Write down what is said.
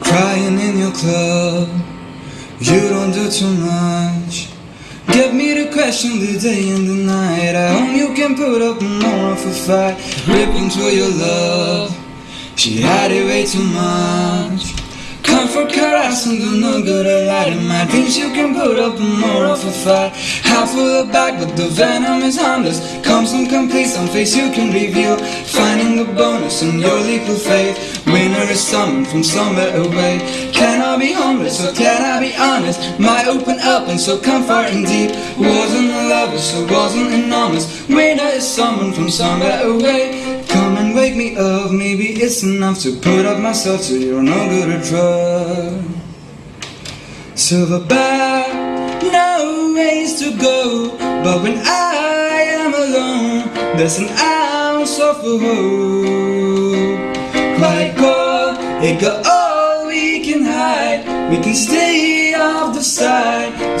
Crying in your club, you don't do too much. Get me to question the day and the night. I hope you can put up more of a fight. Rip into your love, she had it way too much. And do no good a light in my dreams You can put up more of a fight. Half full of back but the venom is harmless. Comes incomplete, some face you can reveal. Finding the bonus in your leap of faith Winner is summoned from somewhere away. Can I be homeless or can I be honest? My open up and so comforting deep. Wasn't a lover so wasn't enormous Winner is summoned from somewhere away. Come and wake me up, maybe it's enough to put up myself so you're no good at trust. Silverback, no ways to go, but when I am alone, there's an ounce of hope. Quite God, it got all we can hide, we can stay off the side,